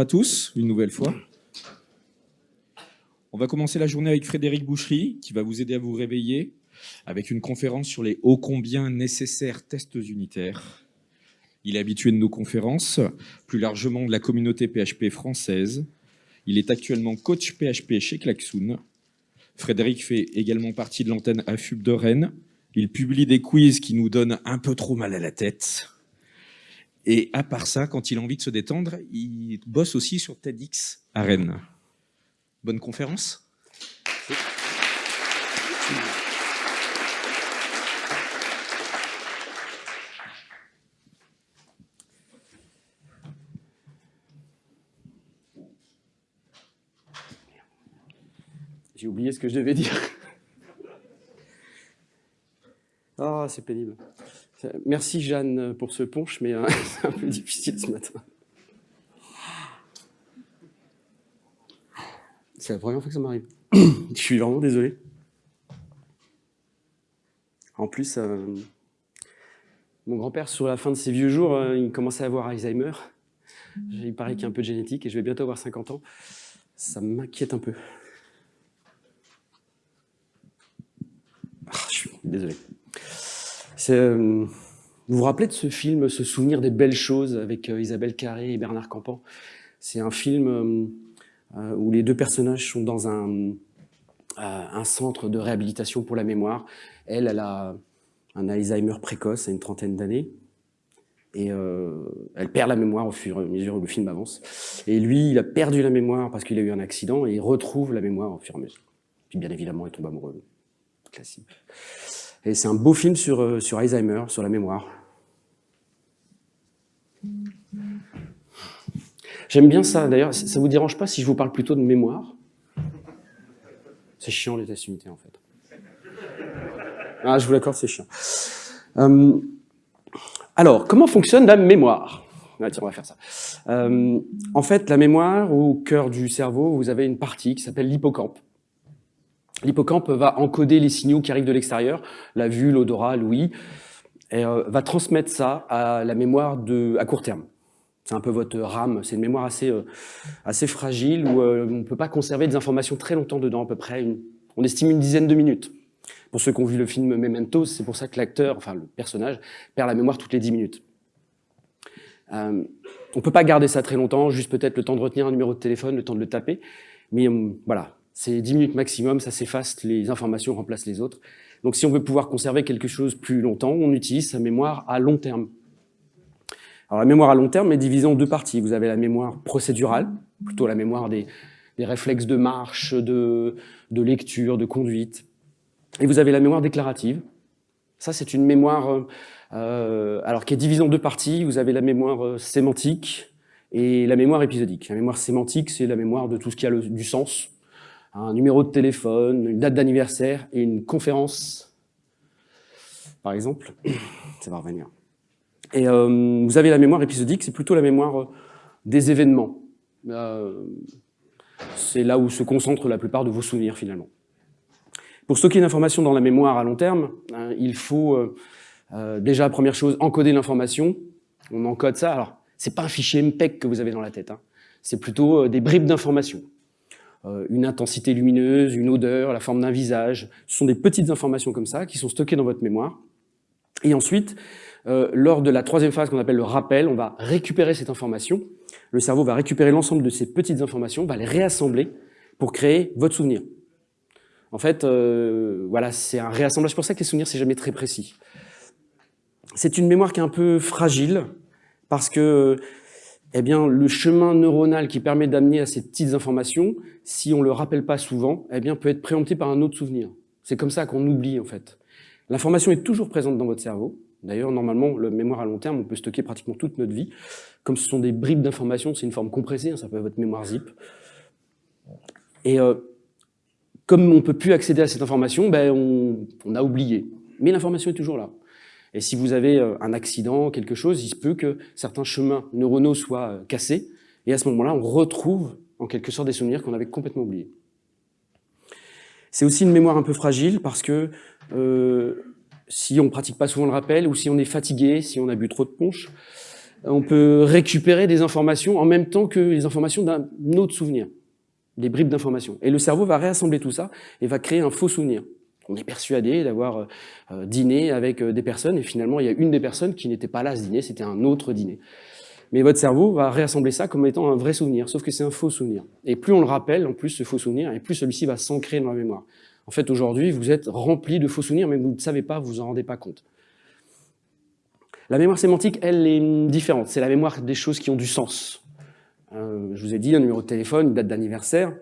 À tous, une nouvelle fois. On va commencer la journée avec Frédéric Boucherie, qui va vous aider à vous réveiller avec une conférence sur les ô combien nécessaires tests unitaires. Il est habitué de nos conférences, plus largement de la communauté PHP française. Il est actuellement coach PHP chez Klaxoon. Frédéric fait également partie de l'antenne AFUB de Rennes. Il publie des quiz qui nous donnent un peu trop mal à la tête. Et à part ça, quand il a envie de se détendre, il bosse aussi sur TEDx à Rennes. Bonne conférence J'ai oublié ce que je devais dire. Ah, c'est pénible. Merci Jeanne pour ce punch, mais euh, c'est un peu difficile ce matin. C'est la première fois que ça m'arrive. je suis vraiment désolé. En plus, euh, mon grand-père, sur la fin de ses vieux jours, euh, il commençait à avoir Alzheimer. Il paraît qu'il y a un peu de génétique et je vais bientôt avoir 50 ans. Ça m'inquiète un peu. Ah, je suis désolé. Euh, vous vous rappelez de ce film, ce souvenir des belles choses avec euh, Isabelle Carré et Bernard Campan? C'est un film euh, où les deux personnages sont dans un, un centre de réhabilitation pour la mémoire. Elle, elle a un Alzheimer précoce à une trentaine d'années. Et elle perd la mémoire au fur et à mesure où le film avance. Et lui, il a perdu la mémoire parce qu'il a eu un accident et il retrouve la mémoire au fur et à mesure. Puis bien évidemment, il tombe amoureux classique. Et c'est un beau film sur, euh, sur Alzheimer, sur la mémoire. J'aime bien ça, d'ailleurs, ça vous dérange pas si je vous parle plutôt de mémoire? C'est chiant les tests en fait. Ah, je vous l'accorde, c'est chiant. Euh, alors, comment fonctionne la mémoire? Ah, on va faire ça. Euh, en fait, la mémoire, au cœur du cerveau, vous avez une partie qui s'appelle l'hippocampe. L'hippocampe va encoder les signaux qui arrivent de l'extérieur, la vue, l'odorat, l'ouïe, et euh, va transmettre ça à la mémoire de, à court terme. C'est un peu votre RAM, c'est une mémoire assez, euh, assez fragile où euh, on ne peut pas conserver des informations très longtemps dedans, à peu près, on estime une dizaine de minutes. Pour ceux qui ont vu le film Memento, c'est pour ça que l'acteur, enfin le personnage, perd la mémoire toutes les dix minutes. on ne peut pas garder ça très longtemps, juste peut-être le temps de retenir un numéro de téléphone, le temps de le taper, mais voilà, c'est 10 minutes maximum, ça s'efface, les informations remplacent les autres. Donc si on veut pouvoir conserver quelque chose plus longtemps, on utilise sa mémoire à long terme. Alors la mémoire à long terme est divisée en deux parties. Vous avez la mémoire procédurale, plutôt la mémoire des, réflexes de marche, de, lecture, de conduite. Et vous avez la mémoire déclarative. Ça, c'est une mémoire euh, alors qui est divisée en deux parties. Vous avez la mémoire euh, sémantique et la mémoire épisodique. La mémoire sémantique, c'est la mémoire de tout ce qui a du sens, un numéro de téléphone, une date d'anniversaire et une conférence, par exemple. Ça va revenir. Et euh, vous avez la mémoire épisodique, c'est plutôt la mémoire euh, des événements. Euh, c'est là où se concentrent la plupart de vos souvenirs, finalement. Pour stocker l'information dans la mémoire à long terme, hein, il faut déjà, première chose, encoder l'information. On encode ça. Alors, c'est pas un fichier MPEG que vous avez dans la tête. Hein. C'est plutôt des bribes d'informations. Euh, une intensité lumineuse, une odeur, la forme d'un visage. Ce sont des petites informations comme ça qui sont stockées dans votre mémoire. Et ensuite, euh, lors de la troisième phase qu'on appelle le rappel, on va récupérer cette information. Le cerveau va récupérer l'ensemble de ces petites informations, va les réassembler pour créer votre souvenir. En fait, euh, voilà, c'est un réassemblage. pour ça que les souvenirs, c'est jamais très précis. C'est une mémoire qui est un peu fragile parce que eh bien, le chemin neuronal qui permet d'amener à ces petites informations, si on ne le rappelle pas souvent, eh bien, peut être préempté par un autre souvenir. C'est comme ça qu'on oublie, en fait. L'information est toujours présente dans votre cerveau. D'ailleurs, normalement, le mémoire à long terme, on peut stocker pratiquement toute notre vie. Comme ce sont des bribes d'informations, c'est une forme compressée, hein, ça peut être votre mémoire zip. Et euh, comme on ne peut plus accéder à cette information, ben, on, on a oublié. Mais l'information est toujours là. Et si vous avez euh, un accident, quelque chose, il se peut que certains chemins neuronaux soient euh, cassés, et à ce moment-là, on retrouve en quelque sorte des souvenirs qu'on avait complètement oubliés. C'est aussi une mémoire un peu fragile parce que euh, si on ne pratique pas souvent le rappel, ou si on est fatigué, si on a bu trop de punch, on peut récupérer des informations en même temps que les informations d'un autre souvenir, des bribes d'informations. Et le cerveau va réassembler tout ça et va créer un faux souvenir. On est persuadé d'avoir euh, dîné avec euh, des personnes et finalement il y a une des personnes qui n'était pas là à ce dîner, c'était un autre dîner. Mais votre cerveau va réassembler ça comme étant un vrai souvenir, sauf que c'est un faux souvenir. Et plus on le rappelle, en plus, ce faux souvenir, et plus celui-ci va s'ancrer dans la mémoire. En fait, aujourd'hui, vous êtes rempli de faux souvenirs, mais vous ne savez pas, vous vous en rendez pas compte. La mémoire sémantique, elle, est différente. C'est la mémoire des choses qui ont du sens. Euh, je vous ai dit, un numéro de téléphone, une date d'anniversaire.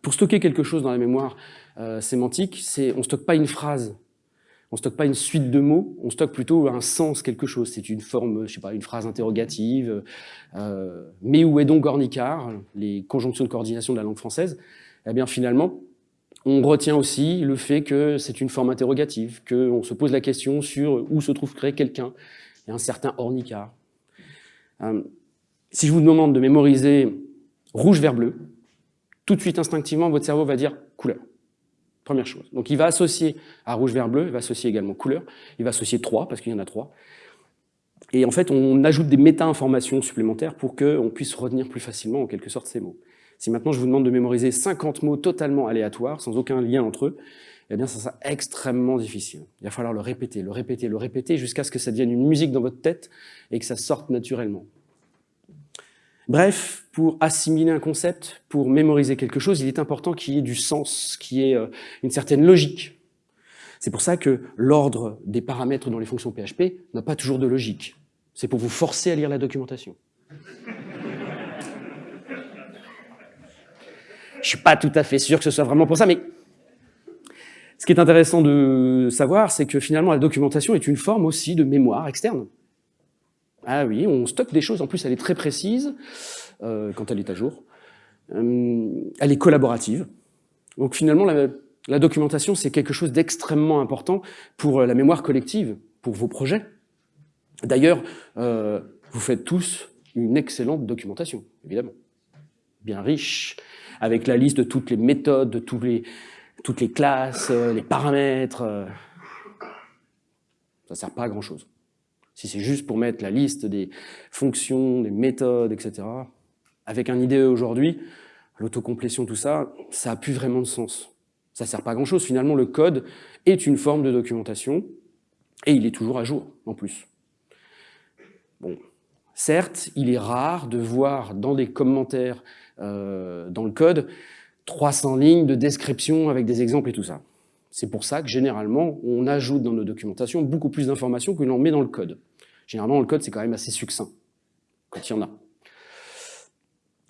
Pour stocker quelque chose dans la mémoire euh, sémantique, c'est on stocke pas une phrase, on stocke pas une suite de mots, on stocke plutôt un sens quelque chose. C'est une forme, je sais pas, une phrase interrogative. Euh, mais où est donc Ornicard Les conjonctions de coordination de la langue française? Eh bien, finalement, on retient aussi le fait que c'est une forme interrogative, qu'on se pose la question sur où se trouverait quelqu'un, et un certain ornicard. Euh, si je vous demande de mémoriser rouge, vert, bleu, tout de suite, instinctivement, votre cerveau va dire couleur. Première chose. Donc il va associer à rouge, vert, bleu, il va associer également couleur, il va associer trois, parce qu'il y en a trois. Et en fait, on ajoute des méta-informations supplémentaires pour qu'on puisse retenir plus facilement, en quelque sorte, ces mots. Si maintenant je vous demande de mémoriser 50 mots totalement aléatoires, sans aucun lien entre eux, eh bien ça sera extrêmement difficile. Il va falloir le répéter, le répéter, le répéter, jusqu'à ce que ça devienne une musique dans votre tête et que ça sorte naturellement. Bref, pour assimiler un concept, pour mémoriser quelque chose, il est important qu'il y ait du sens, qu'il y ait euh, une certaine logique. C'est pour ça que l'ordre des paramètres dans les fonctions PHP n'a pas toujours de logique. C'est pour vous forcer à lire la documentation. Je suis pas tout à fait sûr que ce soit vraiment pour ça, mais ce qui est intéressant de savoir, c'est que finalement la documentation est une forme aussi de mémoire externe. Ah oui, on stocke des choses, en plus elle est très précise euh, quand elle est à jour. Euh, elle est collaborative. Donc finalement, la, documentation, c'est quelque chose d'extrêmement important pour la mémoire collective, pour vos projets. D'ailleurs, euh, vous faites tous une excellente documentation, évidemment. Bien riche, avec la liste de toutes les méthodes, de les, toutes les classes, euh, les paramètres. Euh. Ça ne sert pas à grand-chose. Si c'est juste pour mettre la liste des fonctions, des méthodes, etc., avec un IDE aujourd'hui, l'autocomplétion, tout ça, ça n'a plus vraiment de sens. Ça ne sert pas à grand-chose. Finalement, le code est une forme de documentation, et il est toujours à jour, en plus. Bon, certes, il est rare de voir dans des commentaires euh, dans le code, 300 lignes de description avec des exemples et tout ça. C'est pour ça que généralement, on ajoute dans nos documentations beaucoup plus d'informations que l'on met dans le code. Généralement, le code, c'est quand même assez succinct, quand il y en a.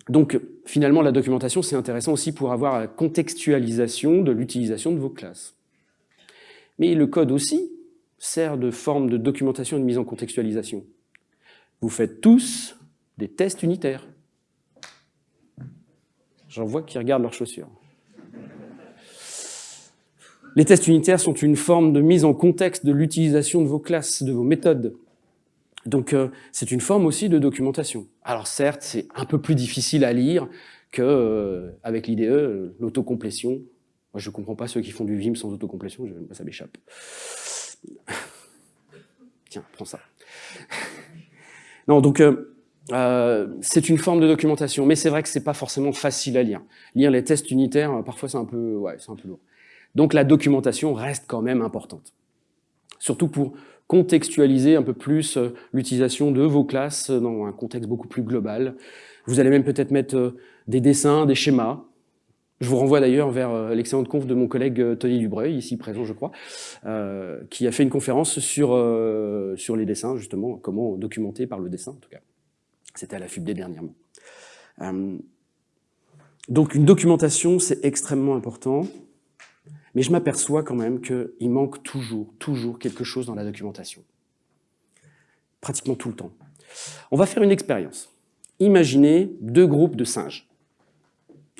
Donc, finalement, la documentation, c'est intéressant aussi pour avoir la contextualisation de l'utilisation de vos classes. Mais le code aussi sert de forme de documentation et de mise en contextualisation. Vous faites tous des tests unitaires. J'en vois qui regardent leurs chaussures. Les tests unitaires sont une forme de mise en contexte de l'utilisation de vos classes, de vos méthodes. Donc euh, c'est une forme aussi de documentation. Alors certes, c'est un peu plus difficile à lire qu'avec euh, avec l'IDE, l'autocomplétion. Moi je ne comprends pas ceux qui font du Vim sans autocomplétion, ça m'échappe. Tiens, prends ça. non, donc euh, euh, c'est une forme de documentation, mais c'est vrai que c'est pas forcément facile à lire. Lire les tests unitaires, euh, parfois c'est un peu, ouais, c'est un peu lourd. Donc la documentation reste quand même importante. Surtout pour contextualiser un peu plus euh, l'utilisation de vos classes dans un contexte beaucoup plus global. Vous allez même peut-être mettre des dessins, des schémas. Je vous renvoie d'ailleurs vers l'excellente conf de mon collègue Tony Dubreuil, ici présent je crois, qui a fait une conférence sur, sur les dessins, justement, comment documenter par le dessin en tout cas. C'était à la FUBD dernièrement. Euh, donc une documentation, c'est extrêmement important, mais je m'aperçois quand même qu'il manque toujours, toujours quelque chose dans la documentation. Pratiquement tout le temps. On va faire une expérience. Imaginez deux groupes de singes.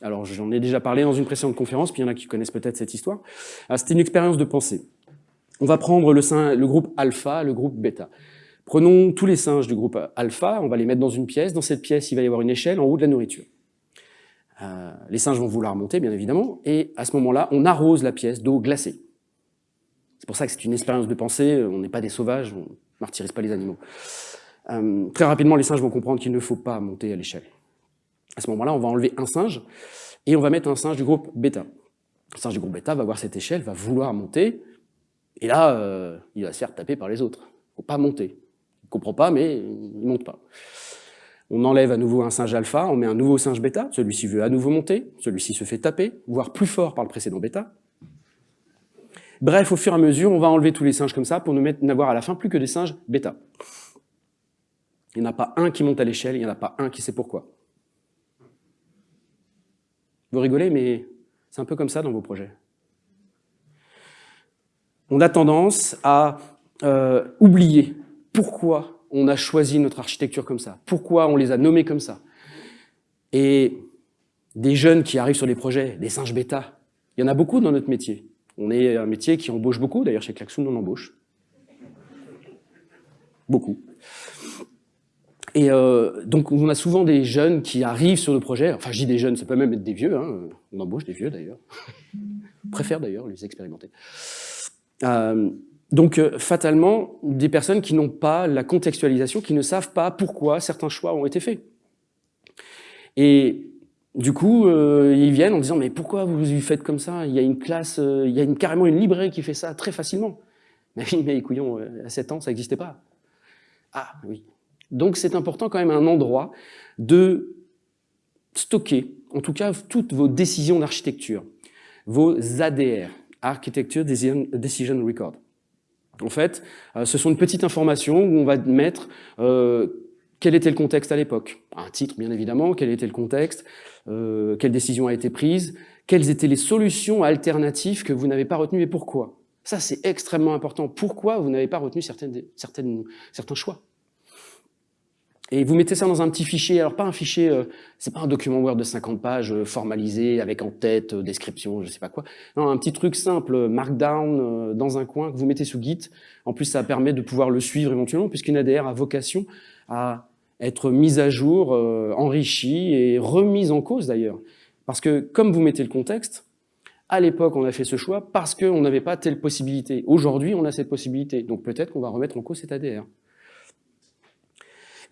Alors j'en ai déjà parlé dans une précédente conférence, puis il y en a qui connaissent peut-être cette histoire. C'était une expérience de pensée. On va prendre le, le groupe alpha, le groupe bêta. Prenons tous les singes du groupe alpha, on va les mettre dans une pièce. Dans cette pièce, il va y avoir une échelle en haut de la nourriture. Euh, les singes vont vouloir monter, bien évidemment, et à ce moment-là, on arrose la pièce d'eau glacée. C'est pour ça que c'est une expérience de pensée, on n'est pas des sauvages, on ne martyrise pas les animaux. Euh, très rapidement, les singes vont comprendre qu'il ne faut pas monter à l'échelle. À ce moment-là, on va enlever un singe et on va mettre un singe du groupe bêta. Le singe du groupe bêta va voir cette échelle, va vouloir monter, et là, euh, il va se faire taper par les autres. Il ne faut pas monter. Il ne comprend pas, mais il ne monte pas. On enlève à nouveau un singe alpha, on met un nouveau singe bêta, celui-ci veut à nouveau monter, celui-ci se fait taper, voire plus fort par le précédent bêta. Bref, au fur et à mesure, on va enlever tous les singes comme ça pour n'avoir à la fin plus que des singes bêta. Il n'y en a pas un qui monte à l'échelle, il n'y en a pas un qui sait pourquoi. Vous rigolez, mais c'est un peu comme ça dans vos projets. On a tendance à euh, oublier pourquoi on a choisi notre architecture comme ça, pourquoi on les a nommés comme ça? Et des jeunes qui arrivent sur les projets, des singes bêta, il y en a beaucoup dans notre métier. On est un métier qui embauche beaucoup, d'ailleurs chez Klaxoon on embauche. Beaucoup. Et euh, donc on a souvent des jeunes qui arrivent sur le projet, enfin je dis des jeunes, ça peut même être des vieux, hein. on embauche des vieux d'ailleurs, préfère d'ailleurs les expérimenter. Euh, donc euh, fatalement, des personnes qui n'ont pas la contextualisation, qui ne savent pas pourquoi certains choix ont été faits. Et du coup, euh, ils viennent en disant « mais pourquoi vous faites comme ça? Il y a une classe, il y a carrément une librairie qui fait ça très facilement. » Mais mais à 7 ans, ça n'existait pas. Ah oui, donc c'est important quand même un endroit de stocker, en tout cas, toutes vos décisions d'architecture, vos ADR, Architecture Decision Record. En fait, euh, ce sont une petite information où on va mettre euh, quel était le contexte à l'époque. Un titre, bien évidemment, quel était le contexte, euh, quelle décision a été prise, quelles étaient les solutions alternatives que vous n'avez pas retenues et pourquoi. Ça, c'est extrêmement important. Pourquoi vous n'avez pas retenu certaines, certaines, certains choix et vous mettez ça dans un petit fichier, alors pas un fichier, euh, c'est pas un document Word de 50 pages euh, formalisé avec en tête, euh, description, je sais pas quoi. Non, un petit truc simple, Markdown dans un coin que vous mettez sous Git. En plus, ça permet de pouvoir le suivre éventuellement puisqu'une ADR a vocation à être mise à jour, enrichie et remise en cause d'ailleurs. Parce que comme vous mettez le contexte, à l'époque, on a fait ce choix parce qu'on n'avait pas telle possibilité. Aujourd'hui, on a cette possibilité. Donc peut-être qu'on va remettre en cause cette ADR.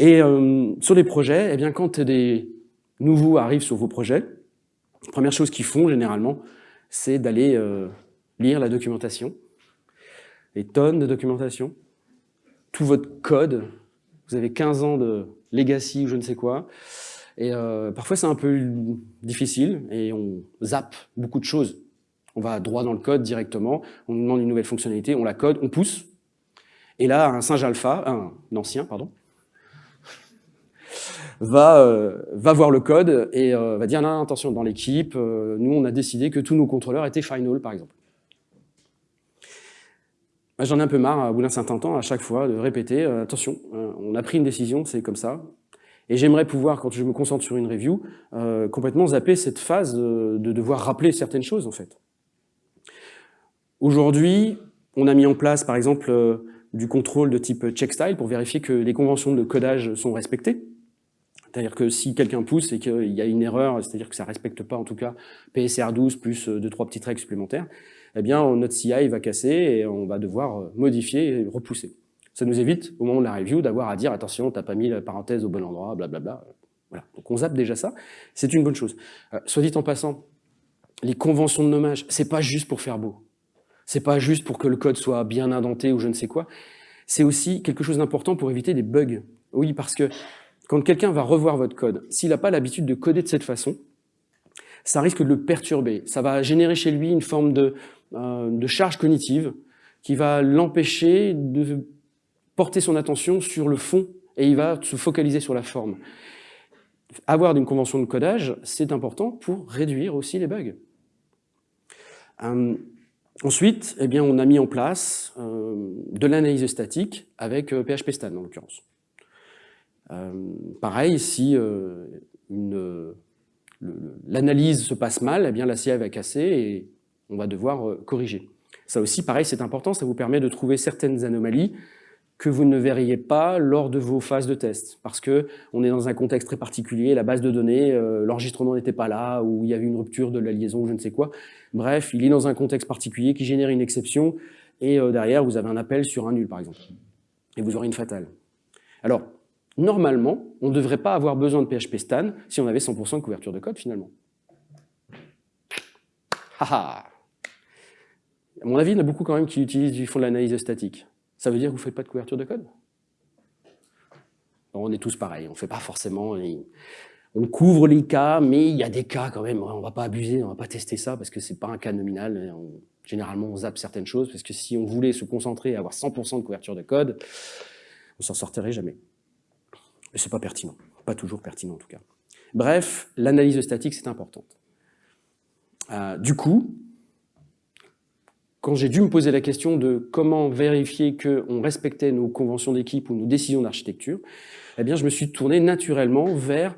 Et euh, sur les projets, eh bien, quand des nouveaux arrivent sur vos projets, première chose qu'ils font généralement, c'est d'aller euh, lire la documentation, les tonnes de documentation, tout votre code. Vous avez 15 ans de legacy ou je ne sais quoi. Et euh, parfois, c'est un peu difficile et on zappe beaucoup de choses. On va droit dans le code directement, on demande une nouvelle fonctionnalité, on la code, on pousse. Et là, un singe alpha, un ancien, pardon, va, euh, va voir le code et euh, va dire non, attention, dans l'équipe, euh, nous on a décidé que tous nos contrôleurs étaient final, par exemple. J'en ai un peu marre, au bout d'un certain temps, à chaque fois, de répéter, attention, on a pris une décision, c'est comme ça. Et j'aimerais pouvoir, quand je me concentre sur une review, complètement zapper cette phase de, de devoir rappeler certaines choses, en fait. Aujourd'hui, on a mis en place, par exemple, du contrôle de type check style pour vérifier que les conventions de codage sont respectées. C'est-à-dire que si quelqu'un pousse et qu'il y a une erreur, c'est-à-dire que ça respecte pas en tout cas PSR 12 plus euh, deux trois petites règles supplémentaires, eh bien notre CI va casser et on va devoir euh, modifier et repousser. Ça nous évite, au moment de la review, d'avoir à dire « attention, t'as pas mis la parenthèse au bon endroit, blablabla ». Voilà. Donc on zappe déjà ça, c'est une bonne chose. Euh, soit dit en passant, les conventions de nommage, c'est pas juste pour faire beau. C'est pas juste pour que le code soit bien indenté ou je ne sais quoi. C'est aussi quelque chose d'important pour éviter des bugs. Oui, parce que quand quelqu'un va revoir votre code, s'il n'a pas l'habitude de coder de cette façon, ça risque de le perturber. Ça va générer chez lui une forme de, euh, de charge cognitive qui va l'empêcher de porter son attention sur le fond et il va se focaliser sur la forme. Avoir une convention de codage, c'est important pour réduire aussi les bugs. Euh, ensuite, eh bien, on a mis en place euh, de l'analyse statique avec PHP Stan en l'occurrence. Euh, pareil, si euh, l'analyse se passe mal, eh bien la va casser et on va devoir euh, corriger. Ça aussi, pareil, c'est important, ça vous permet de trouver certaines anomalies que vous ne verriez pas lors de vos phases de test, parce que on est dans un contexte très particulier, la base de données, l'enregistrement n'était pas là, ou il y avait une rupture de la liaison, je ne sais quoi. Bref, il est dans un contexte particulier qui génère une exception, et derrière, vous avez un appel sur un nul, par exemple. Et vous aurez une fatale. Alors, normalement, on ne devrait pas avoir besoin de PHP Stan si on avait 100% de couverture de code finalement. Haha À mon avis, il y en a beaucoup quand même qui utilisent du fond de l'analyse statique. Ça veut dire que vous ne faites pas de couverture de code? On est tous pareils, on ne fait pas forcément... On couvre les cas, mais il y a des cas quand même, on ne va pas abuser, on ne va pas tester ça parce que ce n'est pas un cas nominal. généralement, on zappe certaines choses parce que si on voulait se concentrer et avoir 100% de couverture de code, on s'en sortirait jamais. Mais c'est pas pertinent, pas toujours pertinent en tout cas. Bref, l'analyse statique, c'est importante. Euh, du coup, quand j'ai dû me poser la question de comment vérifier qu'on respectait nos conventions d'équipe ou nos décisions d'architecture, eh bien, je me suis tourné naturellement vers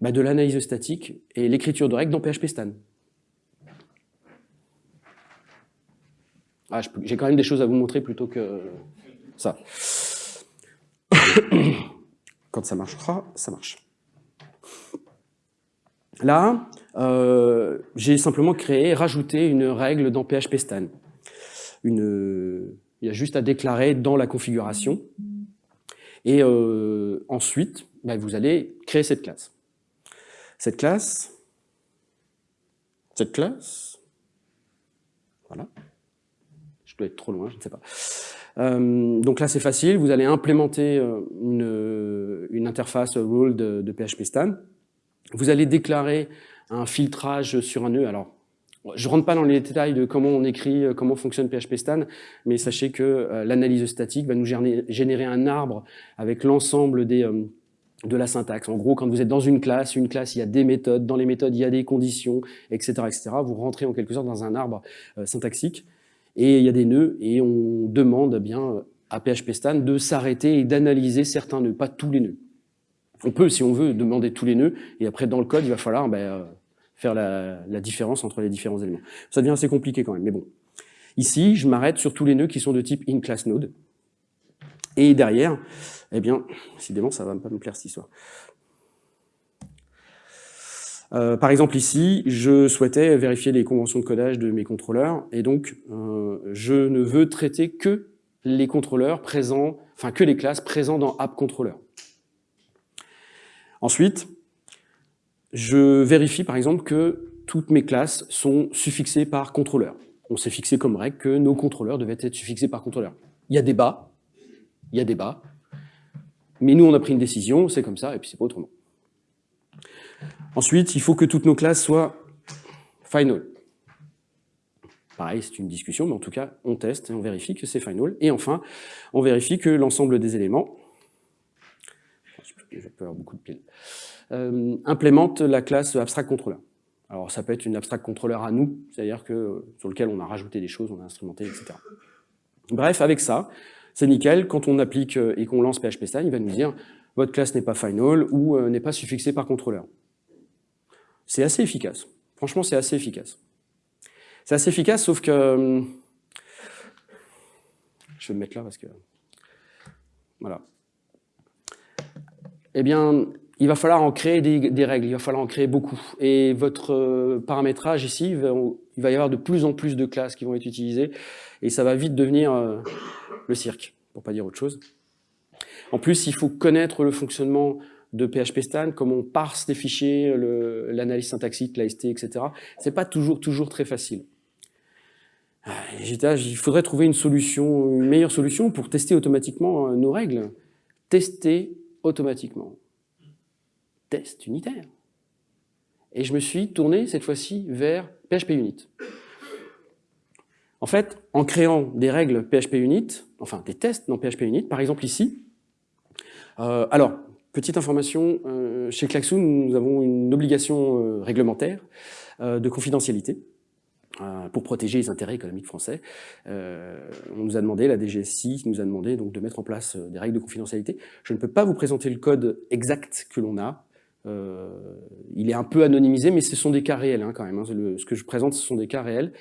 bah, de l'analyse statique et l'écriture de règles dans PHP Stan. Ah, j'ai quand même des choses à vous montrer plutôt que ça. Quand ça marchera, ça marche. Là, euh, j'ai simplement créé, rajouté une règle dans PHP Stan. Il y a juste à déclarer dans la configuration. Et euh, ensuite, bah, vous allez créer cette classe. Cette classe, cette classe, voilà. Être trop loin, je ne sais pas. Euh, donc là, c'est facile. Vous allez implémenter euh, une, interface rule de, de, PHP Stan. Vous allez déclarer un filtrage sur un nœud. Alors, je rentre pas dans les détails de comment on écrit, euh, comment fonctionne PHP Stan, mais sachez que l'analyse statique va nous générer un arbre avec l'ensemble de la syntaxe. En gros, quand vous êtes dans une classe, une classe, il y a des méthodes, dans les méthodes, il y a des conditions, etc. etc. Vous rentrez en quelque sorte dans un arbre syntaxique et il y a des nœuds, et on demande eh bien à PHP Stan de s'arrêter et d'analyser certains nœuds, pas tous les nœuds. On peut, si on veut, demander tous les nœuds, et après, dans le code, il va falloir euh, faire la, la, différence entre les différents éléments. Ça devient assez compliqué quand même, mais bon. Ici, je m'arrête sur tous les nœuds qui sont de type in-class-node. Et derrière, eh bien, décidément, ça va pas me plaire cette histoire. Euh, par exemple ici, je souhaitais vérifier les conventions de codage de mes contrôleurs, et donc euh, je ne veux traiter que les contrôleurs présents, enfin que les classes présentes dans AppController. Ensuite, je vérifie par exemple que toutes mes classes sont suffixées par contrôleur. On s'est fixé comme règle que nos contrôleurs devaient être suffixés par contrôleur. Il y a débat, il y a débat, mais nous on a pris une décision, c'est comme ça, et puis c'est pas autrement. Ensuite, il faut que toutes nos classes soient final. Pareil, c'est une discussion, mais en tout cas, on teste et on vérifie que c'est final. Et enfin, on vérifie que l'ensemble des éléments, je vais avoir beaucoup de piles, euh, implémente la classe abstract controller. Alors ça peut être une abstract controller à nous, c'est-à-dire que sur lequel on a rajouté des choses, on a instrumenté, etc. Bref, avec ça, c'est nickel. Quand on applique euh, et qu'on lance PHP Style, il va nous dire votre classe n'est pas final ou euh, n'est pas suffixée par contrôleur. C'est assez efficace. Franchement, c'est assez efficace. C'est assez efficace, sauf que... Hum, je vais me mettre là parce que... Voilà. Eh bien, il va falloir en créer des, règles, il va falloir en créer beaucoup. Et votre euh, paramétrage ici, il va, y avoir de plus en plus de classes qui vont être utilisées, et ça va vite devenir euh, le cirque, pour pas dire autre chose. En plus, il faut connaître le fonctionnement de PHP Stan, comment on parse des fichiers, l'analyse syntaxique, l'AST, etc. C'est pas toujours, toujours très facile. Ah, il faudrait trouver une solution, une meilleure solution pour tester automatiquement euh, nos règles. Tester automatiquement. Test unitaire. Et je me suis tourné cette fois-ci vers PHP Unit. En fait, en créant des règles PHP Unit, enfin des tests dans PHP Unit, par exemple ici, euh, alors, Petite information, euh, chez Klaxoon, nous avons une obligation euh, réglementaire euh, de confidentialité pour protéger les intérêts économiques français. on nous a demandé, la DGSI nous a demandé donc de mettre en place des règles de confidentialité. Je ne peux pas vous présenter le code exact que l'on a. il est un peu anonymisé, mais ce sont des cas réels hein, quand même. Hein. ce que je présente, ce sont des cas réels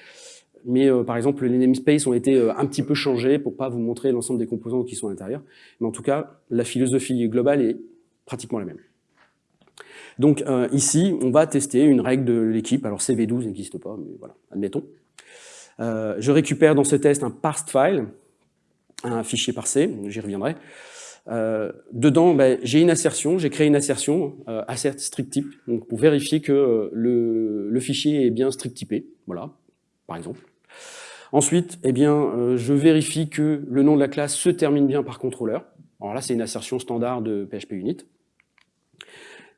mais par exemple, les namespaces ont été un petit peu changés pour pas vous montrer l'ensemble des composants qui sont à l'intérieur. Mais en tout cas, la philosophie globale est pratiquement la même. Donc euh, ici, on va tester une règle de l'équipe. Alors CV12 n'existe pas, mais voilà, admettons. Euh, je récupère dans ce test un parsed file, un fichier parsé, j'y reviendrai. Euh, dedans, ben, j'ai une assertion, j'ai créé une assertion assert strict type, pour vérifier que le, fichier est bien strict typé, voilà, par exemple. Ensuite, eh bien, je vérifie que le nom de la classe se termine bien par contrôleur. Alors là, c'est une assertion standard de PHP Unit.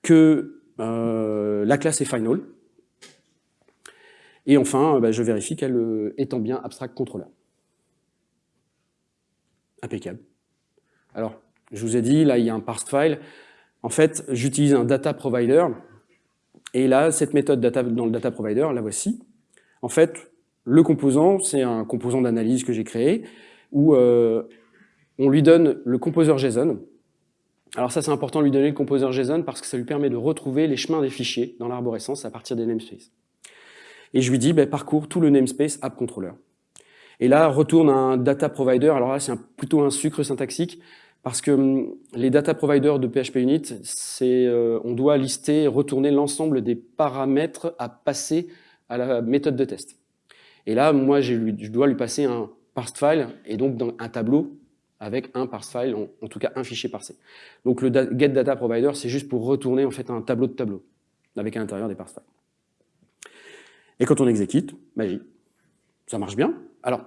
Que euh, la classe est final. Et enfin, ben, je vérifie qu'elle est en bien abstract controller. Impeccable. Alors, je vous ai dit, là, il y a un parsed file. En fait, j'utilise un data provider. Et là, cette méthode data, dans le data provider, la voici. En fait, le composant, c'est un composant d'analyse que j'ai créé, où euh, on lui donne le composeur JSON. Alors ça, c'est important de lui donner le composeur JSON parce que ça lui permet de retrouver les chemins des fichiers dans l'arborescence à partir des namespaces. Et je lui dis, ben, parcours tout le namespace app controller. Et là, retourne un data provider. Alors là, c'est plutôt un sucre syntaxique parce que hum, les data providers de PHP Unit, euh, on doit lister, retourner l'ensemble des paramètres à passer à la méthode de test. Et là, moi, je dois lui passer un parsed file et donc un tableau avec un parsed file, en, tout cas un fichier parsé. Donc le get data provider, c'est juste pour retourner en fait un tableau de tableau avec à l'intérieur des parsed files. Et quand on exécute, magie, ça marche bien. Alors,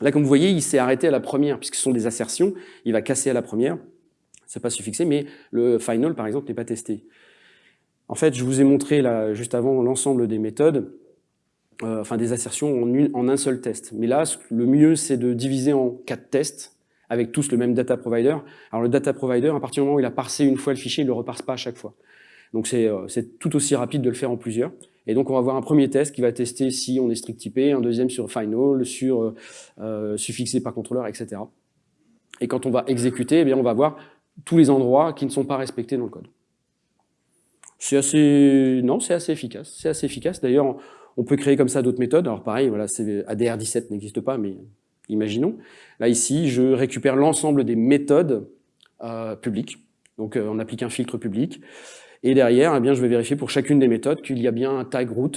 là, comme vous voyez, il s'est arrêté à la première, puisque ce sont des assertions, il va casser à la première, c'est pas suffixé, mais le final, par exemple, n'est pas testé. En fait, je vous ai montré juste avant l'ensemble des méthodes, euh, enfin des assertions en, un seul test. Mais là, le mieux, c'est de diviser en quatre tests, avec tous le même data provider. Alors le data provider, à partir du moment où il a parsé une fois le fichier, il ne le reparse pas à chaque fois. Donc euh, c'est tout aussi rapide de le faire en plusieurs. Et donc on va avoir un premier test qui va tester si on est strict typé, un deuxième sur final, sur euh, suffixé par contrôleur, etc. Et quand on va exécuter, eh bien on va voir tous les endroits qui ne sont pas respectés dans le code. C'est assez, non, c'est assez efficace. C'est assez efficace. D'ailleurs, on peut créer comme ça d'autres méthodes. Alors pareil, voilà, ADR17 n'existe pas, mais imaginons. Là ici, je récupère l'ensemble des méthodes euh, publiques. Donc on applique un filtre public. Et derrière, eh bien, je vais vérifier pour chacune des méthodes qu'il y a bien un tag root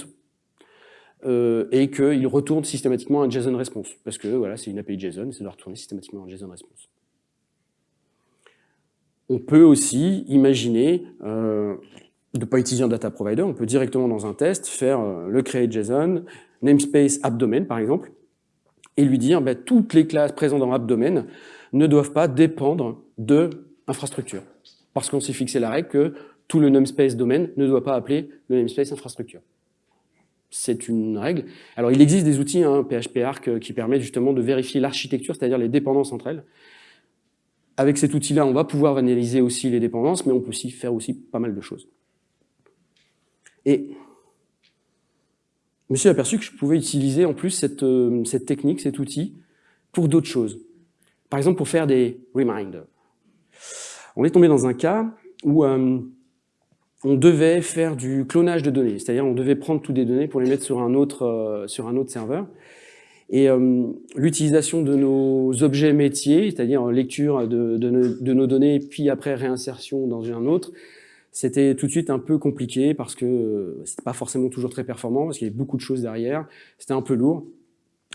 euh, et qu'il retourne systématiquement un JSON response. Parce que voilà, c'est une API JSON, ça doit retourner systématiquement un JSON response. On peut aussi imaginer euh, de ne pas utiliser un data provider, on peut directement dans un test faire euh, le create JSON, namespace appdomain par exemple, et lui dire ben, toutes les classes présentes dans appdomain ne doivent pas dépendre de infrastructure. Parce qu'on s'est fixé la règle que tout le namespace domaine ne doit pas appeler le namespace infrastructure. C'est une règle. Alors, il existe des outils, hein, PHP Arc, euh, qui permettent justement de vérifier l'architecture, c'est-à-dire les dépendances entre elles. Avec cet outil-là, on va pouvoir analyser aussi les dépendances, mais on peut aussi faire aussi pas mal de choses. Et je me suis aperçu que je pouvais utiliser en plus cette, euh, cette technique, cet outil, pour d'autres choses. Par exemple, pour faire des reminders. On est tombé dans un cas où euh, on devait faire du clonage de données, c'est-à-dire on devait prendre toutes les données pour les mettre sur un autre, euh, sur un autre serveur. Et l'utilisation de nos objets métiers, c'est-à-dire lecture de, de, nos données, puis après réinsertion dans un autre, c'était tout de suite un peu compliqué parce que euh, c'était pas forcément toujours très performant, parce qu'il y avait beaucoup de choses derrière, c'était un peu lourd.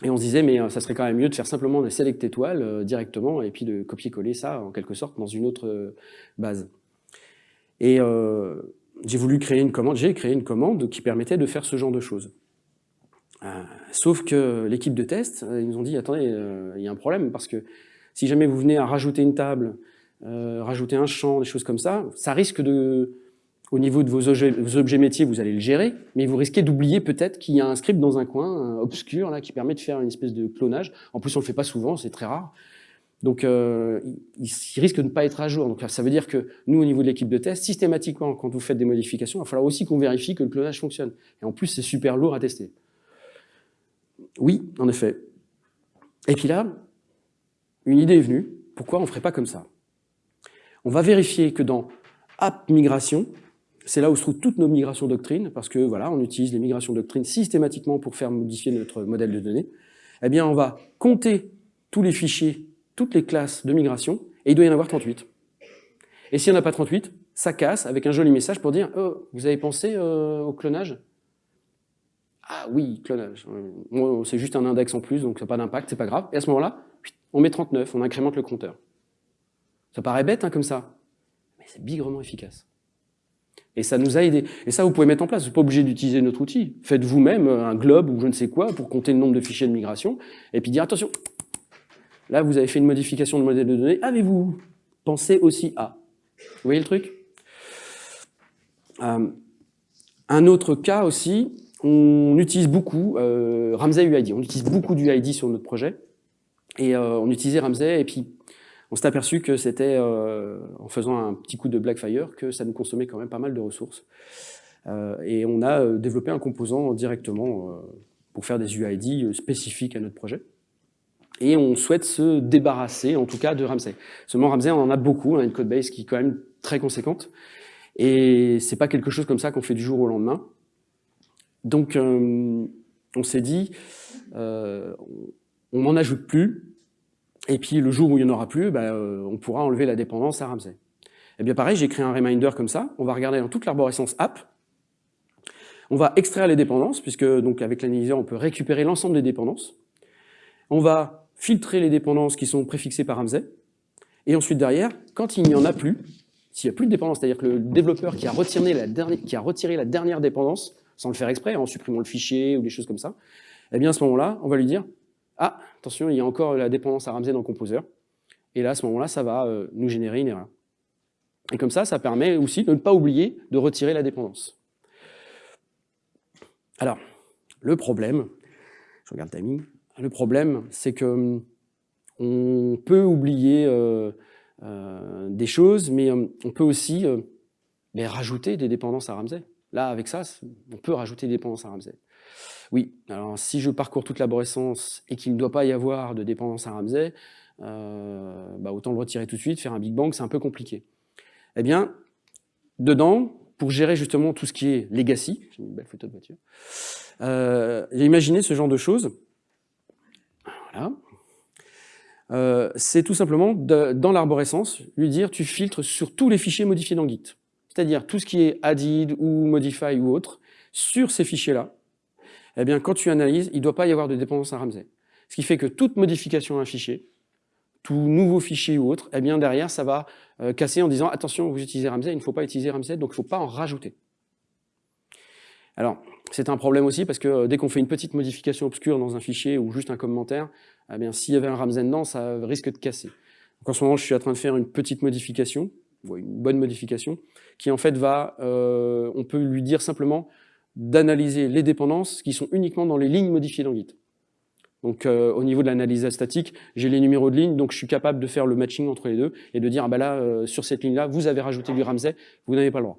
Et on se disait, mais ça serait quand même mieux de faire simplement des select étoiles directement, et puis de copier-coller ça, en quelque sorte, dans une autre base. Et j'ai voulu créer une commande, j'ai créé une commande qui permettait de faire ce genre de choses. Euh, sauf que l'équipe de test, euh, ils nous ont dit, attendez, euh, il y a un problème, parce que si jamais vous venez à rajouter une table, rajouter un champ, des choses comme ça, ça risque de, au niveau de vos objets, métiers, vous allez le gérer, mais vous risquez d'oublier peut-être qu'il y a un script dans un coin obscur là qui permet de faire une espèce de clonage. En plus, on le fait pas souvent, c'est très rare. Donc, euh, il, risque de ne pas être à jour. Donc, ça veut dire que nous, au niveau de l'équipe de test, systématiquement, quand vous faites des modifications, il va falloir aussi qu'on vérifie que le clonage fonctionne. Et en plus, c'est super lourd à tester. Oui, en effet. Et puis là, une idée est venue. Pourquoi on ne ferait pas comme ça? On va vérifier que dans App Migration, c'est là où se trouvent toutes nos migrations doctrines, parce que voilà, on utilise les migrations doctrines systématiquement pour faire modifier notre modèle de données. Eh bien, on va compter tous les fichiers toutes les classes de migration, et il doit y en avoir 38. Et s'il n'y en a pas 38, ça casse avec un joli message pour dire oh, vous avez pensé euh, au clonage ?» Ah oui, clonage. C'est juste un index en plus, donc ça n'a pas d'impact, c'est pas grave. Et à ce moment-là, on met 39, on incrémente le compteur. Ça paraît bête hein, comme ça, mais c'est bigrement efficace. Et ça nous a aidé. Et ça, vous pouvez mettre en place. Vous n'êtes pas obligé d'utiliser notre outil. Faites vous-même un globe ou je ne sais quoi pour compter le nombre de fichiers de migration et puis dire attention, là vous avez fait une modification de modèle de données, avez-vous pensé aussi à Vous voyez le truc? Euh, Un autre cas aussi, on utilise beaucoup euh, Ramsey UID. On utilise beaucoup d'UID sur notre projet. Et euh, on utilisait Ramsey et puis on s'est aperçu que c'était, euh, en faisant un petit coup de Blackfire, que ça nous consommait quand même pas mal de ressources. Euh, et on a euh, développé un composant directement pour faire des UID spécifiques à notre projet. Et on souhaite se débarrasser, en tout cas, de Ramsey. Seulement, Ramsey, on en a beaucoup, on a une codebase qui est quand même très conséquente. Et c'est pas quelque chose comme ça qu'on fait du jour au lendemain. Donc, on s'est dit, on n'en ajoute plus, et puis le jour où il n'y en aura plus, bah, euh, on pourra enlever la dépendance à Ramsey. Et eh bien pareil, j'ai créé un reminder comme ça. On va regarder dans toute l'arborescence app. On va extraire les dépendances, puisque donc avec l'analyseur, on peut récupérer l'ensemble des dépendances. On va filtrer les dépendances qui sont préfixées par Ramsey. Et ensuite derrière, quand il n'y en a plus, s'il n'y a plus de dépendance, c'est-à-dire que le développeur qui a retiré la dernière dépendance, sans le faire exprès, en supprimant le fichier ou des choses comme ça, eh bien à ce moment-là, on va lui dire ah, attention, il y a encore la dépendance à Ramsey dans Composer. Et là, à ce moment-là, ça va euh, nous générer une erreur. Et comme ça, ça permet aussi de ne pas oublier de retirer la dépendance. Alors, le problème, je regarde le timing, le problème, c'est que hum, on peut oublier euh, euh, des choses, mais hum, on peut aussi rajouter des dépendances à Ramsey. Là, avec ça, on peut rajouter des dépendances à Ramsey. Oui, alors si je parcours toute l'arborescence et qu'il ne doit pas y avoir de dépendance à Ramsey, euh, bah, autant le retirer tout de suite, faire un Big Bang, c'est un peu compliqué. Eh bien, dedans, pour gérer justement tout ce qui est legacy, j'ai une belle photo de voiture, euh, j'ai imaginé ce genre de choses. Voilà. Euh, c'est tout simplement, dans l'arborescence, lui dire tu filtres sur tous les fichiers modifiés dans Git. C'est-à-dire tout ce qui est added ou modify ou autre, sur ces fichiers-là, eh bien, quand tu analyses, il ne doit pas y avoir de dépendance à Ramsey. Ce qui fait que toute modification à un fichier, tout nouveau fichier ou autre, eh bien, derrière, ça va euh, casser en disant « Attention, vous utilisez Ramsey, il ne faut pas utiliser Ramsey, donc il ne faut pas en rajouter. » Alors, c'est un problème aussi parce que euh, dès qu'on fait une petite modification obscure dans un fichier ou juste un commentaire, eh bien, s'il y avait un Ramsey dedans, ça risque de casser. Donc, en ce moment, je suis en train de faire une petite modification, une bonne modification, qui en fait va, euh, on peut lui dire simplement d'analyser les dépendances qui sont uniquement dans les lignes modifiées dans Git. Donc euh, au niveau de l'analyse statique, j'ai les numéros de ligne, donc je suis capable de faire le matching entre les deux et de dire, ah bah là, euh, sur cette ligne-là, vous avez rajouté du Ramsey, vous n'avez pas le droit.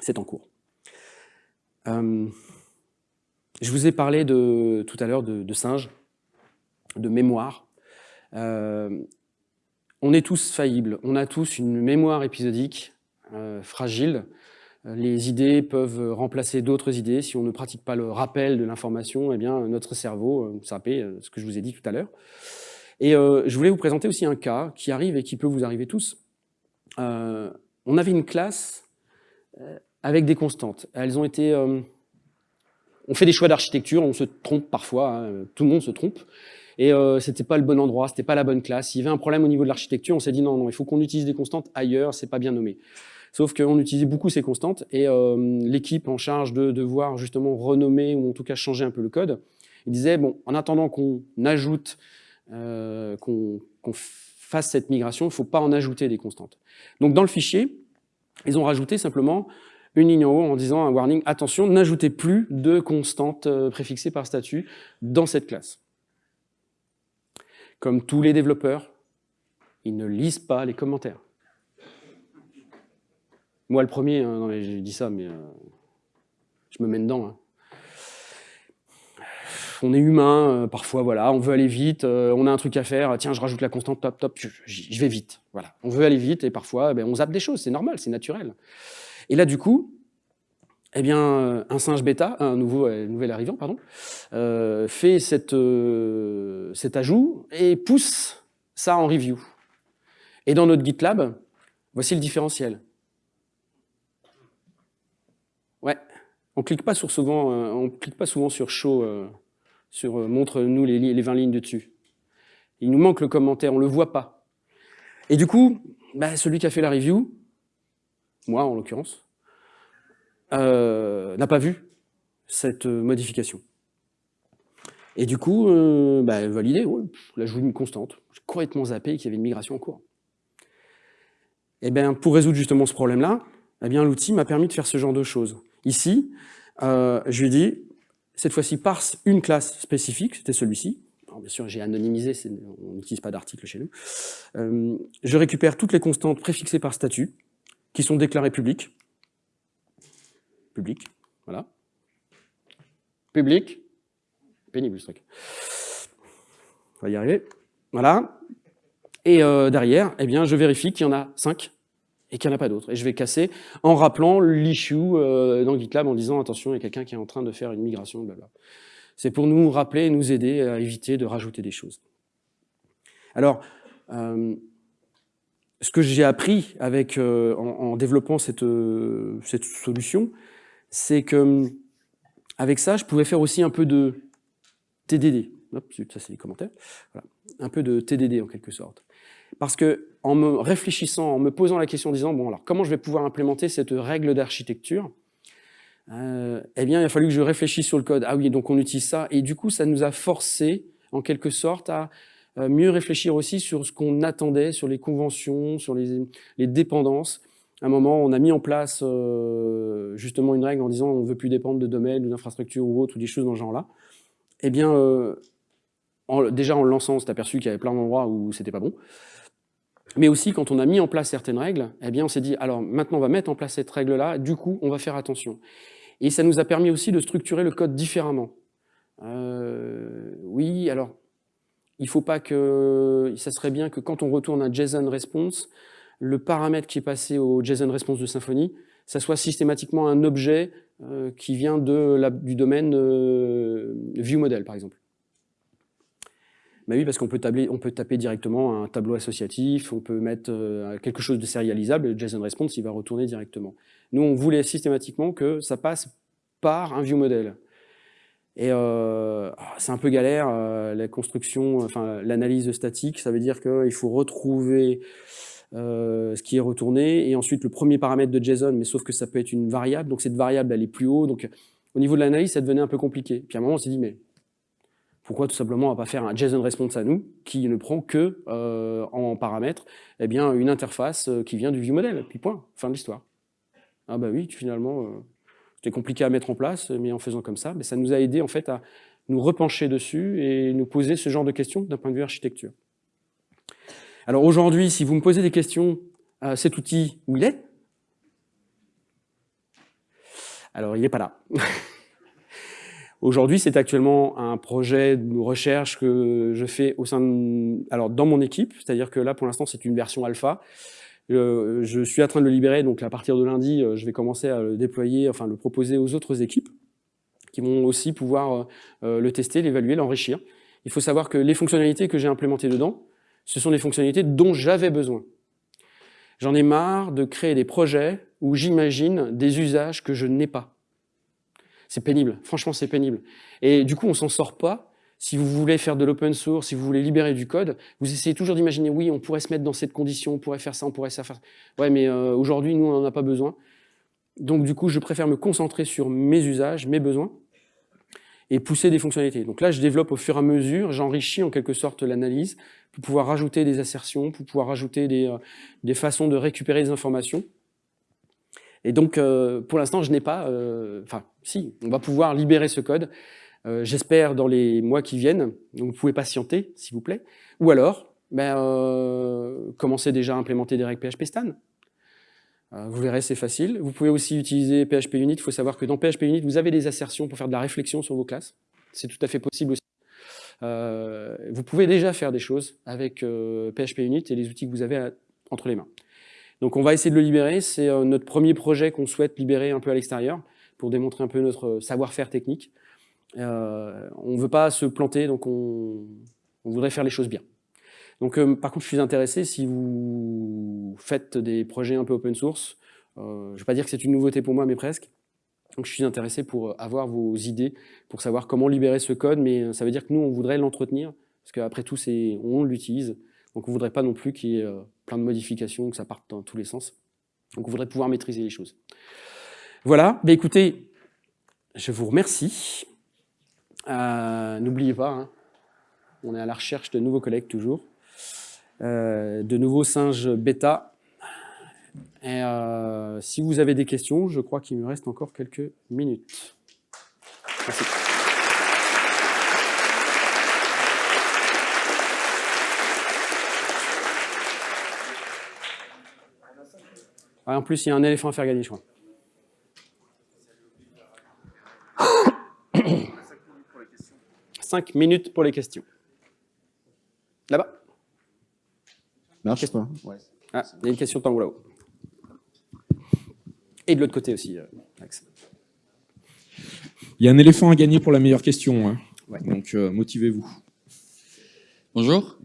C'est en cours. Euh, je vous ai parlé de, tout à l'heure de, de singes, de mémoire. on est tous faillibles, on a tous une mémoire épisodique fragile, les idées peuvent remplacer d'autres idées. Si on ne pratique pas le rappel de l'information, eh bien notre cerveau s'appelle, euh, ce que je vous ai dit tout à l'heure. Et euh, je voulais vous présenter aussi un cas qui arrive et qui peut vous arriver tous. Euh, on avait une classe avec des constantes. Elles ont été... on fait des choix d'architecture, on se trompe parfois, hein, tout le monde se trompe. Et euh, c'était pas le bon endroit, c'était pas la bonne classe. Il y avait un problème au niveau de l'architecture, on s'est dit non, non, il faut qu'on utilise des constantes ailleurs, c'est pas bien nommé. Sauf qu'on utilisait beaucoup ces constantes et euh, l'équipe en charge de devoir justement renommer ou en tout cas changer un peu le code, il disait, bon, en attendant qu'on ajoute, euh, qu'on fasse cette migration, il ne faut pas en ajouter des constantes. Donc dans le fichier, ils ont rajouté simplement une ligne en haut en disant un warning, attention, n'ajoutez plus de constantes euh, préfixées par statut dans cette classe. Comme tous les développeurs, ils ne lisent pas les commentaires. Moi, le premier, hein, non, j'ai dit ça, mais euh, je me mets dedans. Hein. On est humain, euh, parfois, voilà, on veut aller vite, euh, on a un truc à faire, tiens, je rajoute la constante, top, top, je, vais vite. Voilà, on veut aller vite et parfois, ben, on zappe des choses, c'est normal, c'est naturel. Et là, du coup, eh bien, un singe bêta, un nouveau, nouvel arrivant, pardon, fait cette, cet ajout et pousse ça en review. Et dans notre GitLab, voici le différentiel. On clique pas souvent, euh, clique pas souvent sur show, euh, sur euh, montre-nous les, 20 lignes de dessus. Il nous manque le commentaire, on le voit pas. Et du coup, bah, celui qui a fait la review, moi en l'occurrence, n'a pas vu cette modification. Et du coup, bah, validé, ouais, là je une constante. J'ai complètement zappé qu'il y avait une migration en cours. Eh bien, pour résoudre justement ce problème-là, eh bien l'outil m'a permis de faire ce genre de choses. Ici, euh, je lui dit, cette fois-ci, parse une classe spécifique, c'était celui-ci. Bien sûr, j'ai anonymisé, on n'utilise pas d'article chez nous. Euh, je récupère toutes les constantes préfixées par statut, qui sont déclarées publiques. Public, voilà. Public, pénible ce truc. On va y arriver. Voilà. Et euh, derrière, eh bien, je vérifie qu'il y en a 5 et qu'il n'y en a pas d'autres. Et je vais casser en rappelant l'issue euh, dans GitLab en disant attention, il y a quelqu'un qui est en train de faire une migration, blabla. C'est pour nous rappeler et nous aider à éviter de rajouter des choses. Alors, euh, ce que j'ai appris avec, euh, en, développant cette, cette solution, c'est que avec ça, je pouvais faire aussi un peu de TDD. Hop, ça c'est les commentaires. Voilà. Un peu de TDD en quelque sorte. Parce que en me réfléchissant, en me posant la question en disant, bon alors comment je vais pouvoir implémenter cette règle d'architecture euh, Eh bien, il a fallu que je réfléchisse sur le code. Ah oui, donc on utilise ça. Et du coup, ça nous a forcé, en quelque sorte, à euh, mieux réfléchir aussi sur ce qu'on attendait, sur les conventions, sur les, dépendances. À un moment, on a mis en place euh, justement une règle en disant on ne veut plus dépendre de domaine ou d'infrastructure ou autre, ou des choses dans ce genre-là. Eh bien, déjà en le lançant, on s'est aperçu qu'il y avait plein d'endroits où c'était pas bon. Mais aussi, quand on a mis en place certaines règles, eh bien, on s'est dit, alors maintenant, on va mettre en place cette règle-là, du coup, on va faire attention. Et ça nous a permis aussi de structurer le code différemment. Euh, oui, alors, il faut pas que... Ça serait bien que quand on retourne un JSON response, le paramètre qui est passé au JSON response de Symfony, ça soit systématiquement un objet euh, qui vient de la, du domaine euh, ViewModel, par exemple. Bah oui, parce qu'on peut, taper directement un tableau associatif, on peut mettre euh, quelque chose de sérialisable, le JSON Response, il va retourner directement. Nous, on voulait systématiquement que ça passe par un view model. Et euh, ah, c'est un peu galère, euh, la construction, enfin l'analyse statique, ça veut dire qu'il faut retrouver ce qui est retourné, et ensuite le premier paramètre de JSON, mais sauf que ça peut être une variable, donc cette variable, elle est plus haut, donc au niveau de l'analyse, ça devenait un peu compliqué. Puis à un moment, on s'est dit, mais pourquoi tout simplement on va pas faire un JSON response à nous qui ne prend que euh, en paramètre eh bien, une interface euh, qui vient du ViewModel, puis point, fin de l'histoire. Ah bah oui, finalement, euh, c'était compliqué à mettre en place, mais en faisant comme ça, mais ça nous a aidé en fait à nous repencher dessus et nous poser ce genre de questions d'un point de vue architecture. Alors aujourd'hui, si vous me posez des questions, cet outil, où il est Alors il n'est pas là. Aujourd'hui, c'est actuellement un projet de recherche que je fais au sein de, alors dans mon équipe, c'est-à-dire que là, pour l'instant, c'est une version alpha. Euh, je suis en train de le libérer, donc à partir de lundi, euh, je vais commencer à le déployer, enfin le proposer aux autres équipes qui vont aussi pouvoir euh, le tester, l'évaluer, l'enrichir. Il faut savoir que les fonctionnalités que j'ai implémentées dedans, ce sont des fonctionnalités dont j'avais besoin. J'en ai marre de créer des projets où j'imagine des usages que je n'ai pas. C'est pénible, franchement c'est pénible. Et du coup on s'en sort pas. Si vous voulez faire de l'open source, si vous voulez libérer du code, vous essayez toujours d'imaginer, oui, on pourrait se mettre dans cette condition, on pourrait faire ça, on pourrait ça faire. Ouais, mais euh, aujourd'hui, nous, on n'en a pas besoin. Donc, du coup, je préfère me concentrer sur mes usages, mes besoins, et pousser des fonctionnalités. Donc là, je développe au fur et à mesure, j'enrichis en quelque sorte l'analyse pour pouvoir rajouter des assertions, pour pouvoir rajouter des, euh, des façons de récupérer des informations. Et donc, euh, pour l'instant, je n'ai pas... Euh, enfin, si, on va pouvoir libérer ce code, euh, j'espère dans les mois qui viennent. Donc, vous pouvez patienter, s'il vous plaît. Ou alors, ben, commencez déjà à implémenter des règles PHP Stan. vous verrez, c'est facile. Vous pouvez aussi utiliser PHP Unit. Il faut savoir que dans PHP Unit, vous avez des assertions pour faire de la réflexion sur vos classes. C'est tout à fait possible aussi. vous pouvez déjà faire des choses avec PHP Unit et les outils que vous avez entre les mains. Donc on va essayer de le libérer, c'est euh, notre premier projet qu'on souhaite libérer un peu à l'extérieur pour démontrer un peu notre euh, savoir-faire technique. Euh, on ne veut pas se planter, donc on, voudrait faire les choses bien. Donc par contre, je suis intéressé si vous faites des projets un peu open source. je ne vais pas dire que c'est une nouveauté pour moi, mais presque. Donc je suis intéressé pour avoir vos idées, pour savoir comment libérer ce code, mais ça veut dire que nous, on voudrait l'entretenir, parce qu'après tout, on l'utilise. Donc on ne voudrait pas non plus qu'il y ait euh, plein de modifications, que ça parte dans tous les sens. Donc on voudrait pouvoir maîtriser les choses. Voilà, bah, écoutez, je vous remercie. Euh, n'oubliez pas, hein, on est à la recherche de nouveaux collègues toujours, euh, de nouveaux singes bêta. Si vous avez des questions, je crois qu'il me reste encore quelques minutes. Merci. En plus, il y a un éléphant à faire gagner, je crois. Cinq minutes pour les questions. Là-bas. Marche. Ah, il y a une question de là-haut. Et de l'autre côté aussi, euh, Il y a un éléphant à gagner pour la meilleure question. Hein. Donc, euh, motivez-vous. Bonjour.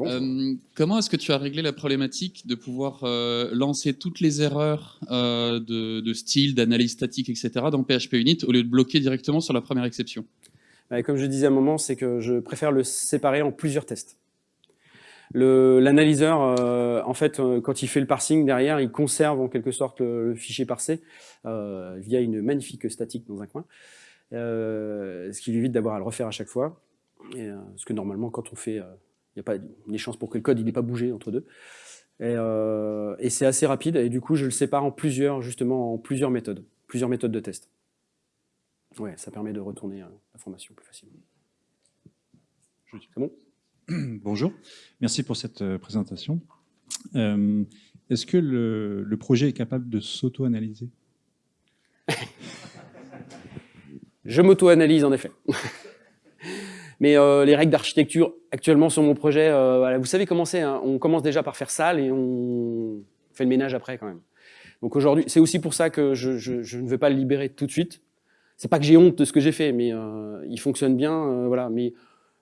Euh, comment est-ce que tu as réglé la problématique de pouvoir euh, lancer toutes les erreurs euh, de, style, d'analyse statique, etc. dans PHP Unit au lieu de bloquer directement sur la première exception? Bah, Comme je disais à un moment, c'est que je préfère le séparer en plusieurs tests. L'analyseur, en fait, quand il fait le parsing derrière, il conserve en quelque sorte le, fichier parsé via une magnifique statique dans un coin, ce qui lui évite d'avoir à le refaire à chaque fois. Et, parce que normalement, quand on fait il n'y a pas des chances pour que le code il n'ait pas bougé entre deux. Euh, et, c'est assez rapide, et du coup, je le sépare en plusieurs, justement, en plusieurs méthodes, plusieurs méthodes de test. Ouais, ça permet de retourner euh, l'information plus facilement. C'est bon? Bonjour, merci pour cette euh, présentation. Est-ce que le, le, projet est capable de s'auto-analyser? Je m'auto-analyse, en effet. Mais euh, les règles d'architecture actuellement sur mon projet, euh, vous savez comment c'est, hein. on commence déjà par faire sale et on fait le ménage après quand même. Donc aujourd'hui, c'est aussi pour ça que je, ne veux pas le libérer tout de suite. C'est pas que j'ai honte de ce que j'ai fait, mais euh, il fonctionne bien, voilà. Mais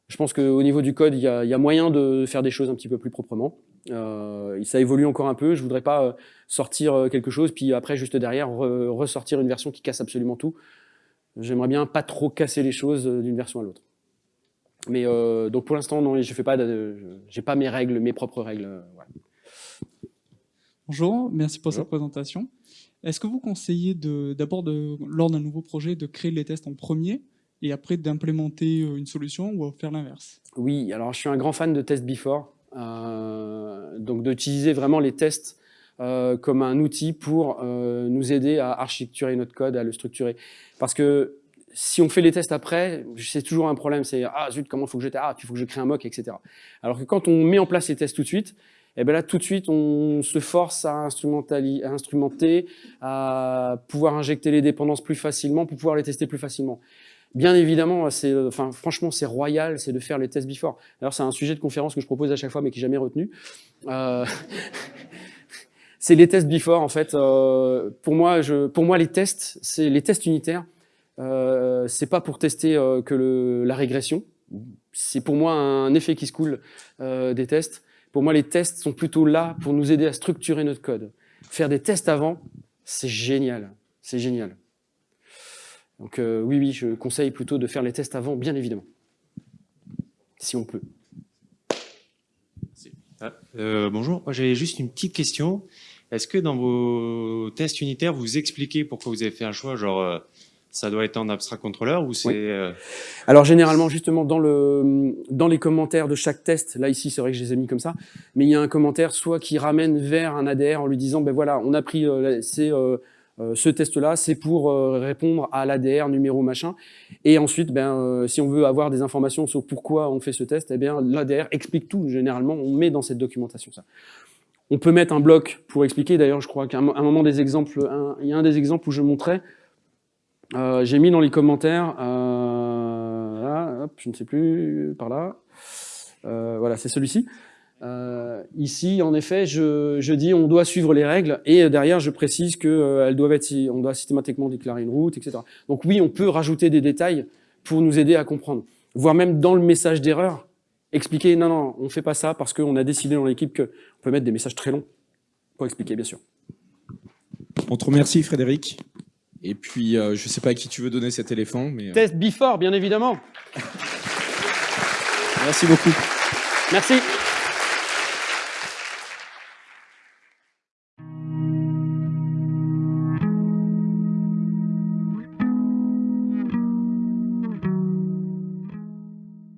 je pense qu'au niveau du code, il y, a, moyen de faire des choses un petit peu plus proprement. ça évolue encore un peu. Je voudrais pas sortir quelque chose, puis après, juste derrière, ressortir une version qui casse absolument tout. J'aimerais bien pas trop casser les choses d'une version à l'autre. Mais euh, donc pour l'instant, non, je fais pas, j'ai pas mes règles, mes propres règles. Euh, Bonjour, merci pour cette présentation. Est-ce que vous conseillez d'abord, lors d'un nouveau projet, de créer les tests en premier et après d'implémenter euh, une solution ou faire l'inverse? Oui, alors je suis un grand fan de test before, euh, donc d'utiliser vraiment les tests comme un outil pour nous aider à architecturer notre code, à le structurer. Parce que si on fait les tests après, c'est toujours un problème, c'est « Ah zut, comment faut que je Ah, il faut que je crée un mock, etc. » Alors que quand on met en place les tests tout de suite, eh ben là, tout de suite, on se force à, instrumenter, à pouvoir injecter les dépendances plus facilement pour pouvoir les tester plus facilement. Bien évidemment, enfin, franchement, c'est royal, c'est de faire les tests before. Alors, c'est un sujet de conférence que je propose à chaque fois, mais qui n'est jamais retenu. Euh, c'est les tests before, en fait. Euh, pour, moi, pour moi, les tests, c'est les tests unitaires, euh, c'est pas pour tester euh, que la régression. C'est pour moi un effet qui se coule euh, des tests. Pour moi, les tests sont plutôt là pour nous aider à structurer notre code. Faire des tests avant, c'est génial. C'est génial. Donc oui, oui, je conseille plutôt de faire les tests avant, bien évidemment. Si on peut. Ah, bonjour, j'avais juste une petite question. Est-ce que dans vos tests unitaires, vous expliquez pourquoi vous avez fait un choix, genre ça doit être en abstract contrôleur ou c'est... Euh, Alors généralement, justement, dans, le, dans les commentaires de chaque test, là ici, c'est vrai que je les ai mis comme ça, mais il y a un commentaire soit qui ramène vers un ADR en lui disant, ben voilà, on a pris euh, euh, ce test-là, c'est pour répondre à l'ADR numéro machin. Et ensuite, ben, si on veut avoir des informations sur pourquoi on fait ce test, eh bien l'ADR explique tout. Généralement, on met dans cette documentation ça. On peut mettre un bloc pour expliquer. D'ailleurs, je crois qu'à un moment des exemples, il y a un des exemples où je montrais euh, j'ai mis dans les commentaires, euh, je ne sais plus, par là, euh, voilà, c'est celui-ci. ici, en effet, je, dis on doit suivre les règles et derrière, je précise que doivent être, on doit systématiquement déclarer une route, etc. Donc oui, on peut rajouter des détails pour nous aider à comprendre. Voire même dans le message d'erreur, expliquer non, non, on ne fait pas ça parce qu'on a décidé dans l'équipe qu'on peut mettre des messages très longs pour expliquer, bien sûr. On te remercie, Frédéric. Et puis, euh, je ne sais pas à qui tu veux donner cet éléphant. mais euh, Test before, bien évidemment. Merci beaucoup. Merci.